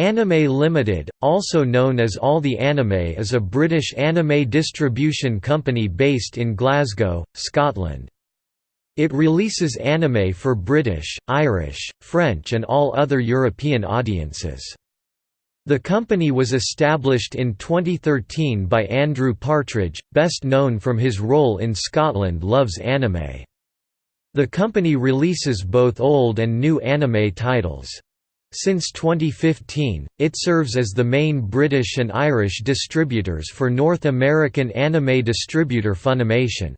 Anime Limited, also known as All the Anime is a British anime distribution company based in Glasgow, Scotland. It releases anime for British, Irish, French and all other European audiences. The company was established in 2013 by Andrew Partridge, best known from his role in Scotland Loves Anime. The company releases both old and new anime titles. Since 2015, it serves as the main British and Irish distributors for North American anime distributor Funimation.